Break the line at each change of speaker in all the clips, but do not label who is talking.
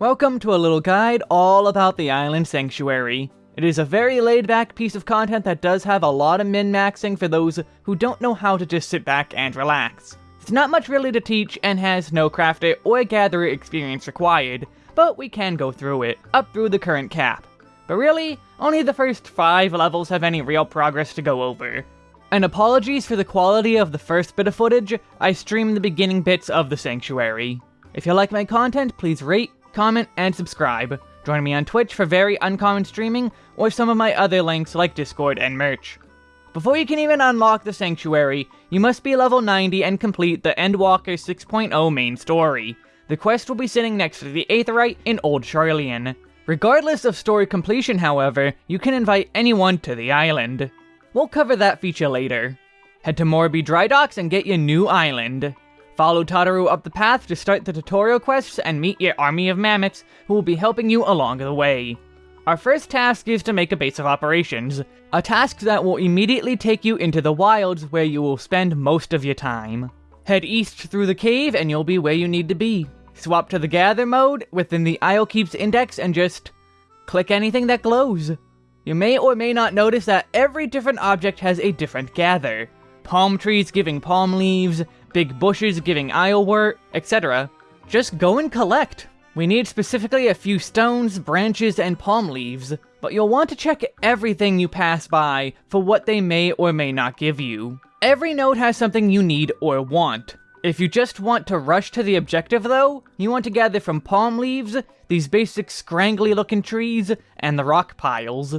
Welcome to a little guide all about the Island Sanctuary. It is a very laid-back piece of content that does have a lot of min-maxing for those who don't know how to just sit back and relax. It's not much really to teach and has no crafter or gatherer experience required, but we can go through it, up through the current cap. But really, only the first 5 levels have any real progress to go over. And apologies for the quality of the first bit of footage, I streamed the beginning bits of the Sanctuary. If you like my content, please rate, comment, and subscribe. Join me on Twitch for very uncommon streaming, or some of my other links like Discord and merch. Before you can even unlock the Sanctuary, you must be level 90 and complete the Endwalker 6.0 main story. The quest will be sitting next to the Aetheryte in Old Sharlayan. Regardless of story completion, however, you can invite anyone to the island. We'll cover that feature later. Head to Moraby Dry Docks and get your new island. Follow Tataru up the path to start the tutorial quests and meet your army of mammets who will be helping you along the way. Our first task is to make a base of operations, a task that will immediately take you into the wilds where you will spend most of your time. Head east through the cave and you'll be where you need to be. Swap to the gather mode within the Isle Keeps index and just click anything that glows. You may or may not notice that every different object has a different gather. Palm trees giving palm leaves, big bushes giving islewort, etc. Just go and collect. We need specifically a few stones, branches, and palm leaves, but you'll want to check everything you pass by for what they may or may not give you. Every node has something you need or want. If you just want to rush to the objective though, you want to gather from palm leaves, these basic scrangly looking trees, and the rock piles.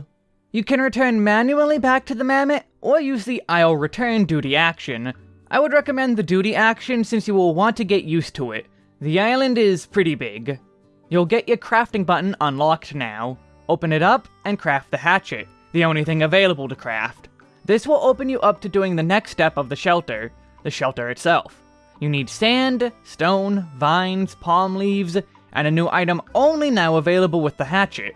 You can return manually back to the mammet, or use the Isle Return duty action, I would recommend the duty action since you will want to get used to it. The island is pretty big. You'll get your crafting button unlocked now. Open it up and craft the hatchet, the only thing available to craft. This will open you up to doing the next step of the shelter, the shelter itself. You need sand, stone, vines, palm leaves, and a new item only now available with the hatchet.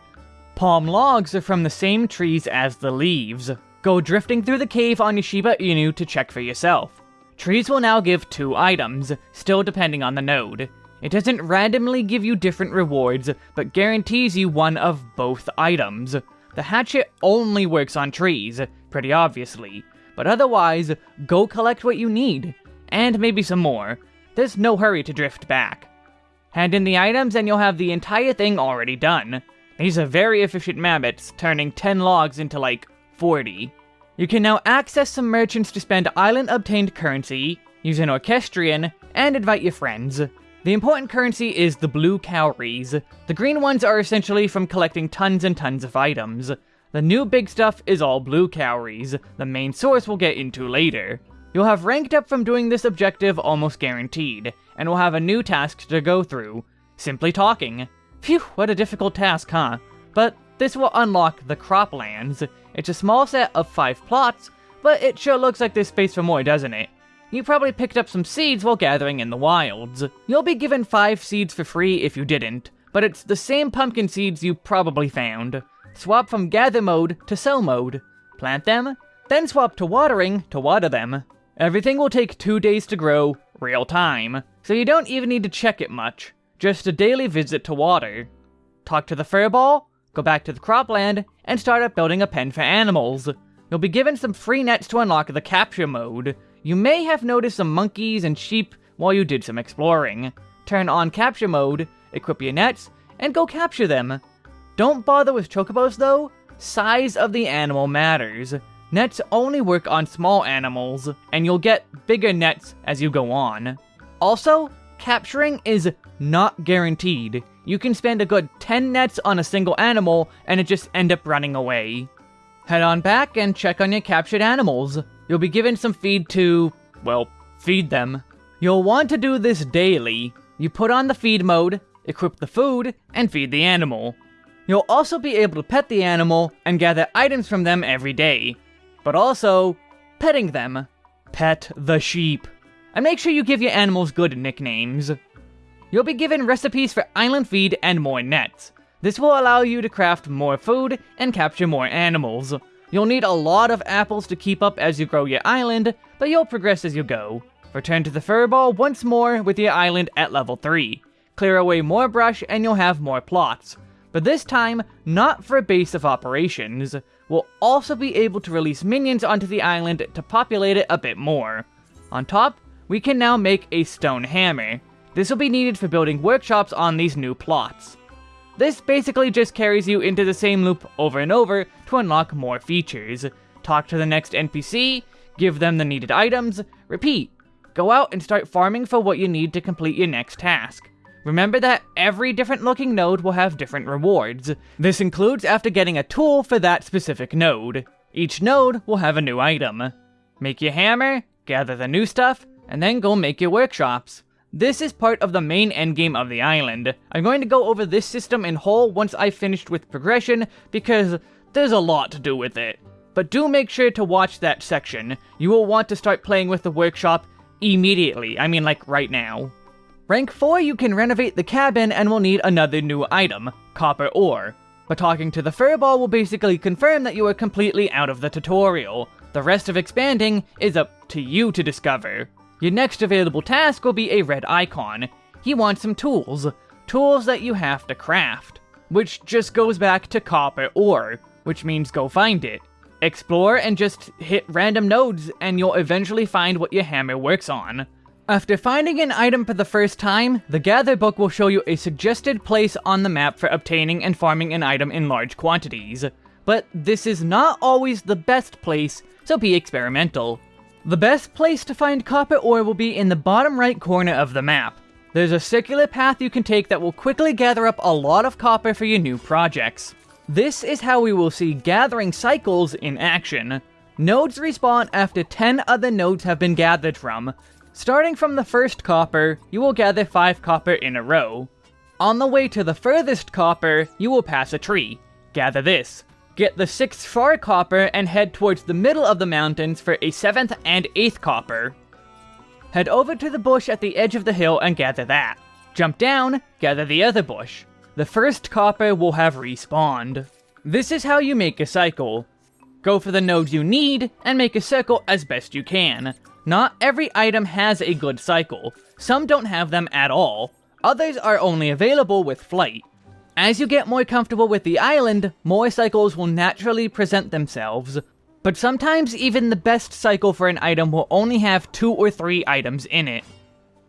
Palm logs are from the same trees as the leaves. Go drifting through the cave on your Shiba Inu to check for yourself. Trees will now give two items, still depending on the node. It doesn't randomly give you different rewards, but guarantees you one of both items. The hatchet only works on trees, pretty obviously, but otherwise, go collect what you need, and maybe some more. There's no hurry to drift back. Hand in the items and you'll have the entire thing already done. These are very efficient mammets, turning 10 logs into like 40. You can now access some merchants to spend island-obtained currency, use an orchestrion, and invite your friends. The important currency is the blue cowries. The green ones are essentially from collecting tons and tons of items. The new big stuff is all blue cowries, the main source we'll get into later. You'll have ranked up from doing this objective almost guaranteed, and will have a new task to go through. Simply talking. Phew, what a difficult task, huh? But this will unlock the croplands. It's a small set of 5 plots, but it sure looks like there's space for more, doesn't it? You probably picked up some seeds while gathering in the wilds. You'll be given 5 seeds for free if you didn't, but it's the same pumpkin seeds you probably found. Swap from gather mode to sell mode. Plant them, then swap to watering to water them. Everything will take 2 days to grow, real time, so you don't even need to check it much. Just a daily visit to water. Talk to the furball, Go back to the cropland, and start up building a pen for animals. You'll be given some free nets to unlock the capture mode. You may have noticed some monkeys and sheep while you did some exploring. Turn on capture mode, equip your nets, and go capture them. Don't bother with chocobos though, size of the animal matters. Nets only work on small animals, and you'll get bigger nets as you go on. Also, capturing is not guaranteed. You can spend a good 10 nets on a single animal, and it just end up running away. Head on back and check on your captured animals. You'll be given some feed to, well, feed them. You'll want to do this daily. You put on the feed mode, equip the food, and feed the animal. You'll also be able to pet the animal and gather items from them every day. But also, petting them. Pet the sheep. And make sure you give your animals good nicknames. You'll be given recipes for island feed and more nets. This will allow you to craft more food and capture more animals. You'll need a lot of apples to keep up as you grow your island, but you'll progress as you go. Return to the furball once more with your island at level 3. clear away more brush, and you'll have more plots. But this time, not for a base of operations. We'll also be able to release minions onto the island to populate it a bit more. On top, we can now make a stone hammer. This will be needed for building workshops on these new plots. This basically just carries you into the same loop over and over to unlock more features. Talk to the next NPC, give them the needed items, repeat. Go out and start farming for what you need to complete your next task. Remember that every different looking node will have different rewards. This includes after getting a tool for that specific node. Each node will have a new item. Make your hammer, gather the new stuff, and then go make your workshops. This is part of the main endgame of the island. I'm going to go over this system in whole once I've finished with progression, because there's a lot to do with it. But do make sure to watch that section. You will want to start playing with the workshop immediately, I mean like right now. Rank 4 you can renovate the cabin and will need another new item, copper ore. But talking to the furball will basically confirm that you are completely out of the tutorial. The rest of expanding is up to you to discover. Your next available task will be a red icon. He wants some tools. Tools that you have to craft. Which just goes back to copper ore, which means go find it. Explore and just hit random nodes and you'll eventually find what your hammer works on. After finding an item for the first time, the Gather book will show you a suggested place on the map for obtaining and farming an item in large quantities. But this is not always the best place, so be experimental. The best place to find copper ore will be in the bottom right corner of the map. There's a circular path you can take that will quickly gather up a lot of copper for your new projects. This is how we will see gathering cycles in action. Nodes respawn after 10 other nodes have been gathered from. Starting from the first copper, you will gather 5 copper in a row. On the way to the furthest copper, you will pass a tree. Gather this. Get the 6th far copper and head towards the middle of the mountains for a 7th and 8th copper. Head over to the bush at the edge of the hill and gather that. Jump down, gather the other bush. The first copper will have respawned. This is how you make a cycle. Go for the nodes you need, and make a circle as best you can. Not every item has a good cycle. Some don't have them at all. Others are only available with flight. As you get more comfortable with the island, more cycles will naturally present themselves, but sometimes even the best cycle for an item will only have two or three items in it.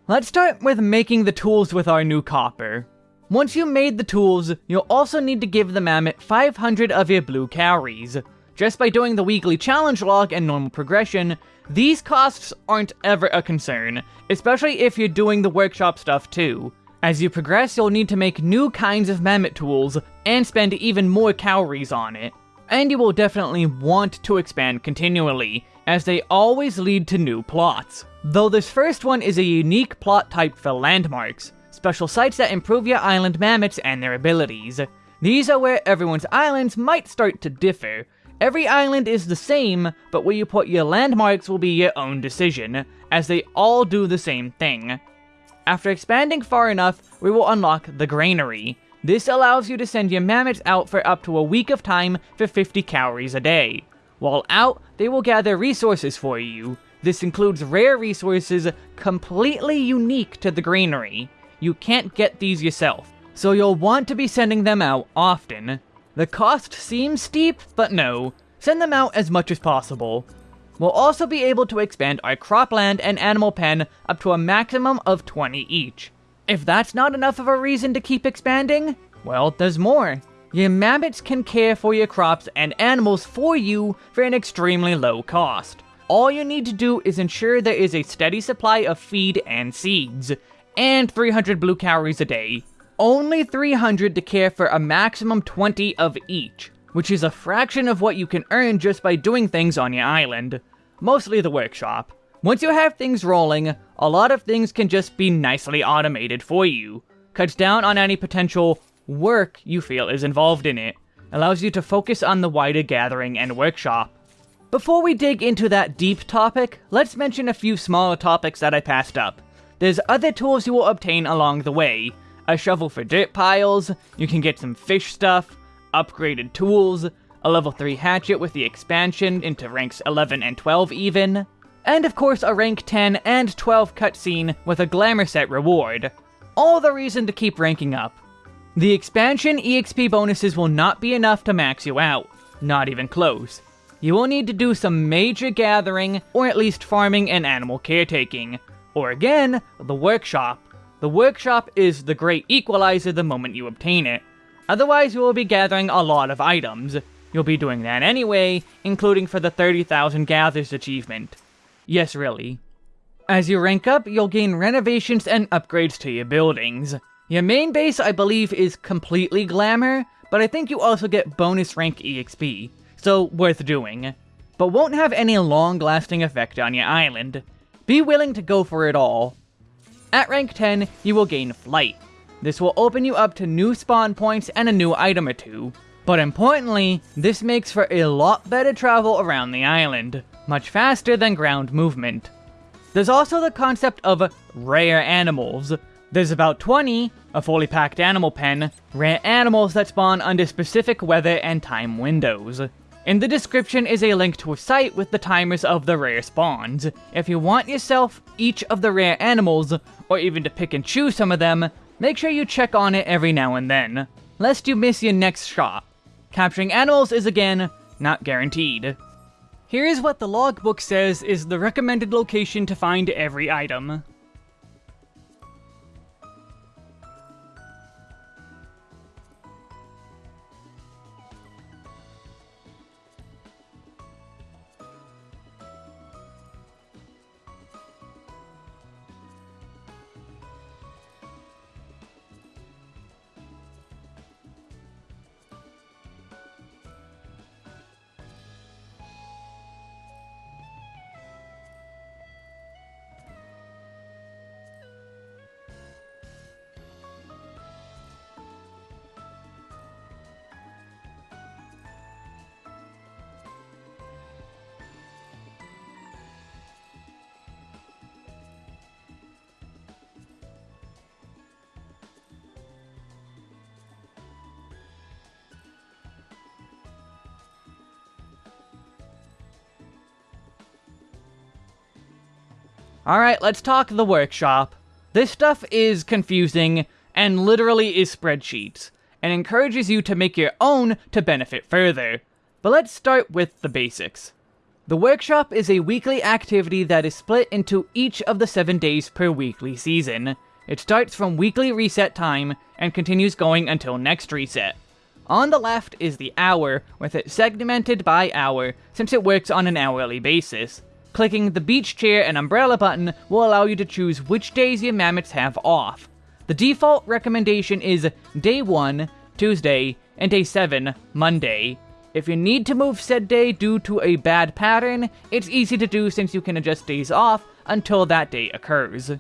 Let's start with making the tools with our new copper. Once you made the tools, you'll also need to give the mammet 500 of your blue cowries. Just by doing the weekly challenge log and normal progression, these costs aren't ever a concern, especially if you're doing the workshop stuff too. As you progress, you'll need to make new kinds of mammet tools, and spend even more cowries on it. And you will definitely want to expand continually, as they always lead to new plots. Though this first one is a unique plot type for landmarks, special sites that improve your island mammets and their abilities. These are where everyone's islands might start to differ. Every island is the same, but where you put your landmarks will be your own decision, as they all do the same thing. After expanding far enough, we will unlock the Granary. This allows you to send your mammets out for up to a week of time for 50 cowries a day. While out, they will gather resources for you. This includes rare resources completely unique to the Granary. You can't get these yourself, so you'll want to be sending them out often. The cost seems steep, but no. Send them out as much as possible. We'll also be able to expand our cropland and animal pen up to a maximum of 20 each. If that's not enough of a reason to keep expanding, well, there's more. Your mammets can care for your crops and animals for you for an extremely low cost. All you need to do is ensure there is a steady supply of feed and seeds, and 300 blue cowries a day. Only 300 to care for a maximum 20 of each which is a fraction of what you can earn just by doing things on your island. Mostly the workshop. Once you have things rolling, a lot of things can just be nicely automated for you. Cuts down on any potential work you feel is involved in it. Allows you to focus on the wider gathering and workshop. Before we dig into that deep topic, let's mention a few smaller topics that I passed up. There's other tools you will obtain along the way. A shovel for dirt piles, you can get some fish stuff, upgraded tools, a level 3 hatchet with the expansion into ranks 11 and 12 even, and of course a rank 10 and 12 cutscene with a glamour set reward. all the reason to keep ranking up. The expansion EXP bonuses will not be enough to max you out, not even close. You will need to do some major gathering, or at least farming and animal caretaking. Or again, the workshop. The workshop is the great equalizer the moment you obtain it. Otherwise you will be gathering a lot of items. You'll be doing that anyway, including for the 30,000 gathers achievement. Yes, really. As you rank up, you'll gain renovations and upgrades to your buildings. Your main base, I believe, is completely glamour, but I think you also get bonus rank EXP, so worth doing. But won't have any long-lasting effect on your island. Be willing to go for it all. At rank 10, you will gain Flight. This will open you up to new spawn points and a new item or two. But importantly, this makes for a lot better travel around the island, much faster than ground movement. There's also the concept of rare animals. There's about 20, a fully packed animal pen, rare animals that spawn under specific weather and time windows. In the description is a link to a site with the timers of the rare spawns. If you want yourself each of the rare animals, or even to pick and choose some of them, make sure you check on it every now and then, lest you miss your next shot. Capturing animals is again, not guaranteed. Here is what the logbook says is the recommended location to find every item. Alright, let's talk the workshop. This stuff is confusing, and literally is spreadsheets, and encourages you to make your own to benefit further. But let's start with the basics. The workshop is a weekly activity that is split into each of the 7 days per weekly season. It starts from weekly reset time, and continues going until next reset. On the left is the hour, with it segmented by hour, since it works on an hourly basis. Clicking the beach chair and umbrella button will allow you to choose which days your mammets have off. The default recommendation is day 1, Tuesday, and day 7, Monday. If you need to move said day due to a bad pattern, it's easy to do since you can adjust days off until that day occurs.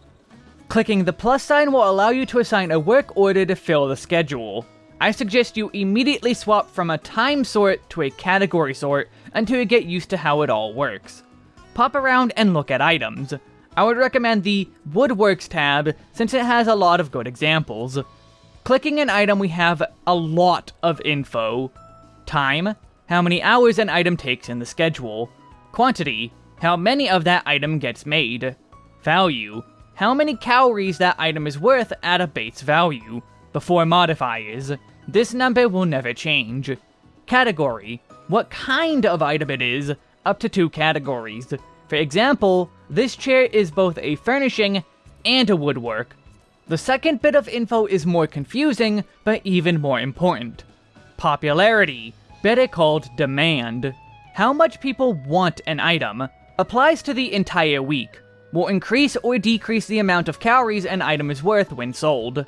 Clicking the plus sign will allow you to assign a work order to fill the schedule. I suggest you immediately swap from a time sort to a category sort until you get used to how it all works pop around and look at items. I would recommend the Woodworks tab, since it has a lot of good examples. Clicking an item, we have a lot of info. Time, how many hours an item takes in the schedule. Quantity, how many of that item gets made. Value, how many cowries that item is worth at a base value. Before modifiers, this number will never change. Category, what kind of item it is, up to two categories. For example, this chair is both a furnishing and a woodwork. The second bit of info is more confusing, but even more important. Popularity, better called demand. How much people want an item applies to the entire week, will increase or decrease the amount of cowries an item is worth when sold.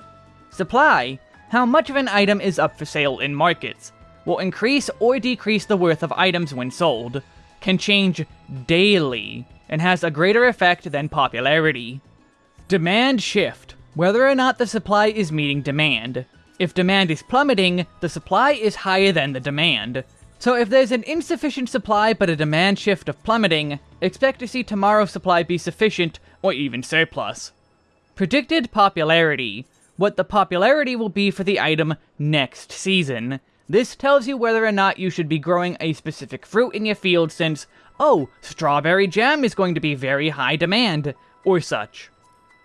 Supply, how much of an item is up for sale in markets, will increase or decrease the worth of items when sold can change daily and has a greater effect than popularity. Demand shift, whether or not the supply is meeting demand. If demand is plummeting, the supply is higher than the demand. So if there's an insufficient supply but a demand shift of plummeting, expect to see tomorrow's supply be sufficient or even surplus. Predicted popularity, what the popularity will be for the item next season. This tells you whether or not you should be growing a specific fruit in your field since, oh, strawberry jam is going to be very high demand, or such.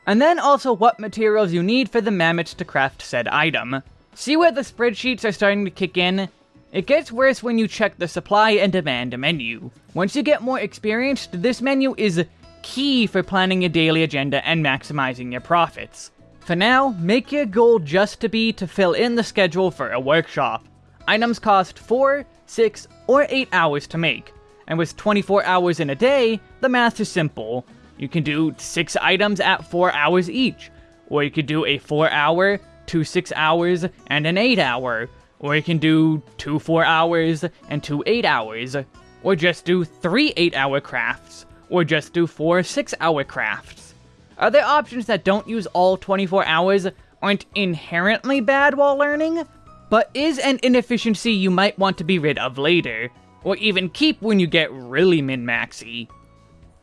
And then also what materials you need for the mammets to craft said item. See where the spreadsheets are starting to kick in? It gets worse when you check the supply and demand menu. Once you get more experienced, this menu is key for planning your daily agenda and maximizing your profits. For now, make your goal just to be to fill in the schedule for a workshop. Items cost 4, 6, or 8 hours to make, and with 24 hours in a day, the math is simple. You can do 6 items at 4 hours each, or you could do a 4 hour, 2 6 hours, and an 8 hour, or you can do 2 4 hours and 2 8 hours, or just do 3 8 hour crafts, or just do 4 6 hour crafts. Other options that don't use all 24 hours aren't inherently bad while learning, but is an inefficiency you might want to be rid of later, or even keep when you get really min-maxy.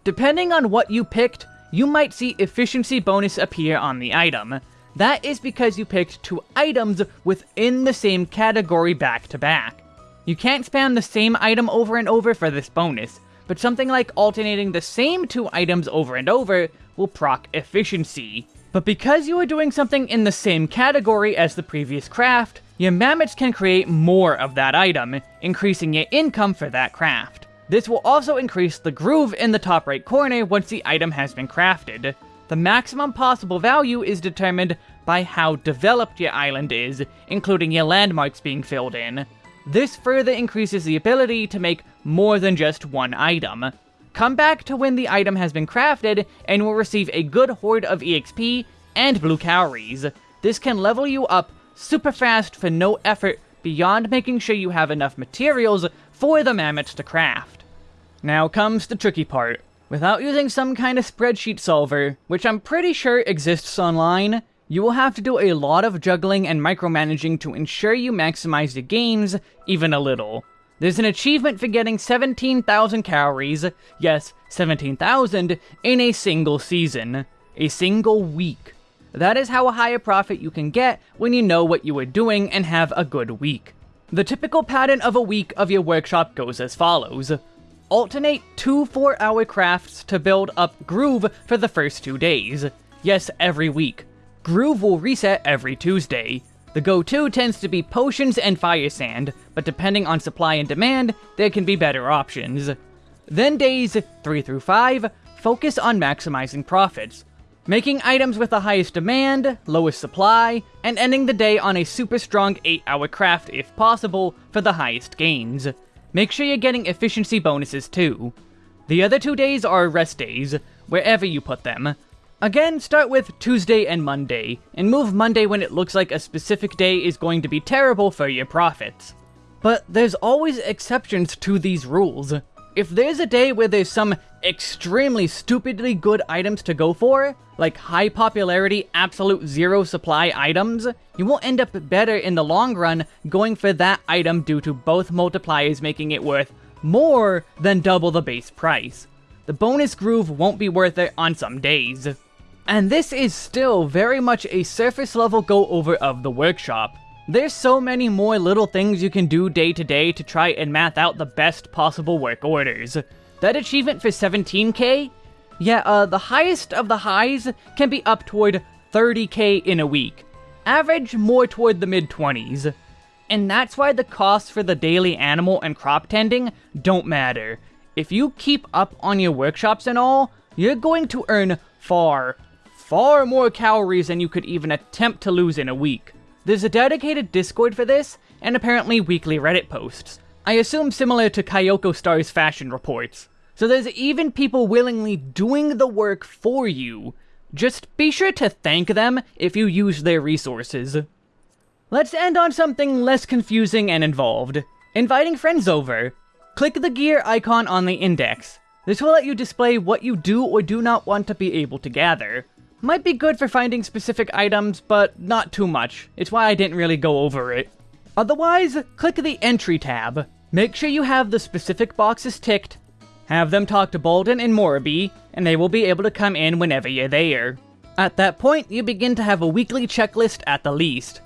Depending on what you picked, you might see efficiency bonus appear on the item. That is because you picked two items within the same category back to back. You can't spam the same item over and over for this bonus, but something like alternating the same two items over and over will proc efficiency. But because you are doing something in the same category as the previous craft, your mammets can create more of that item, increasing your income for that craft. This will also increase the groove in the top right corner once the item has been crafted. The maximum possible value is determined by how developed your island is, including your landmarks being filled in. This further increases the ability to make more than just one item. Come back to when the item has been crafted, and will receive a good hoard of EXP and blue cowries. This can level you up super fast for no effort beyond making sure you have enough materials for the mammets to craft. Now comes the tricky part. Without using some kind of spreadsheet solver, which I'm pretty sure exists online, you will have to do a lot of juggling and micromanaging to ensure you maximize your gains even a little. There's an achievement for getting 17,000 cowries, yes, 17,000, in a single season. A single week. That is how high a profit you can get when you know what you are doing and have a good week. The typical pattern of a week of your workshop goes as follows. Alternate two 4-hour crafts to build up Groove for the first two days. Yes, every week. Groove will reset every Tuesday. The go-to tends to be potions and fire sand, but depending on supply and demand, there can be better options. Then days 3 through 5 focus on maximizing profits, making items with the highest demand, lowest supply, and ending the day on a super strong 8 hour craft if possible for the highest gains. Make sure you're getting efficiency bonuses too. The other two days are rest days, wherever you put them. Again, start with Tuesday and Monday, and move Monday when it looks like a specific day is going to be terrible for your profits. But there's always exceptions to these rules. If there's a day where there's some extremely stupidly good items to go for, like high popularity, absolute zero supply items, you will end up better in the long run going for that item due to both multipliers making it worth more than double the base price. The bonus groove won't be worth it on some days. And this is still very much a surface level go over of the workshop. There's so many more little things you can do day to day to try and math out the best possible work orders. That achievement for 17k? Yeah, uh, the highest of the highs can be up toward 30k in a week. Average more toward the mid-20s. And that's why the costs for the daily animal and crop tending don't matter. If you keep up on your workshops and all, you're going to earn far, far more cowries than you could even attempt to lose in a week. There's a dedicated Discord for this, and apparently weekly Reddit posts. I assume similar to Kaiyoko Star's fashion reports. So there's even people willingly doing the work for you. Just be sure to thank them if you use their resources. Let's end on something less confusing and involved. Inviting friends over. Click the gear icon on the index. This will let you display what you do or do not want to be able to gather. Might be good for finding specific items, but not too much. It's why I didn't really go over it. Otherwise, click the Entry tab. Make sure you have the specific boxes ticked, have them talk to Baldin and Moribi, and they will be able to come in whenever you're there. At that point, you begin to have a weekly checklist at the least.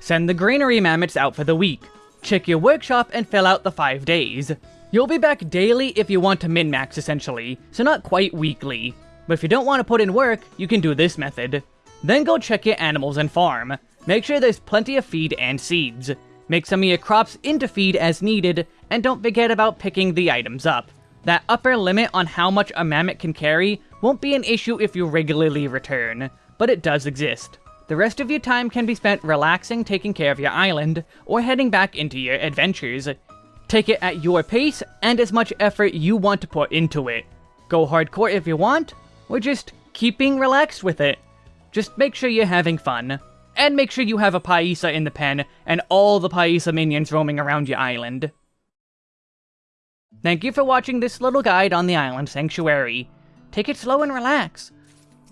Send the granary mammets out for the week. Check your workshop and fill out the 5 days. You'll be back daily if you want to min-max essentially, so not quite weekly. But if you don't want to put in work, you can do this method. Then go check your animals and farm. Make sure there's plenty of feed and seeds. Make some of your crops into feed as needed, and don't forget about picking the items up. That upper limit on how much a mammet can carry won't be an issue if you regularly return, but it does exist. The rest of your time can be spent relaxing, taking care of your island, or heading back into your adventures. Take it at your pace and as much effort you want to put into it. Go hardcore if you want, or just keeping relaxed with it. Just make sure you're having fun. And make sure you have a Paissa in the pen and all the Paissa minions roaming around your island. Thank you for watching this little guide on the Island Sanctuary. Take it slow and relax.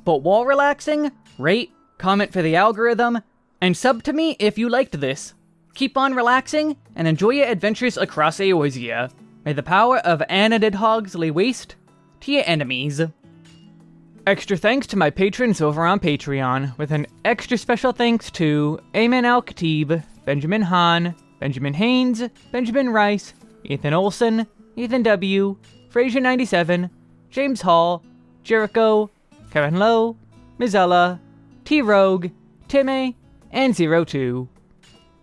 But while relaxing, rate, comment for the algorithm, and sub to me if you liked this. Keep on relaxing, and enjoy your adventures across Eorzea. May the power of Anadid Hogs lay waste to your enemies. Extra thanks to my patrons over on Patreon, with an extra special thanks to Ayman Al Khatib, Benjamin Hahn, Benjamin Haynes, Benjamin Rice, Ethan Olson, Ethan W., Fraser97, James Hall, Jericho, Kevin Lowe, Mizella, T Rogue, Timmy, and Zero Two.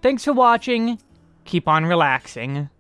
Thanks for watching. Keep on relaxing.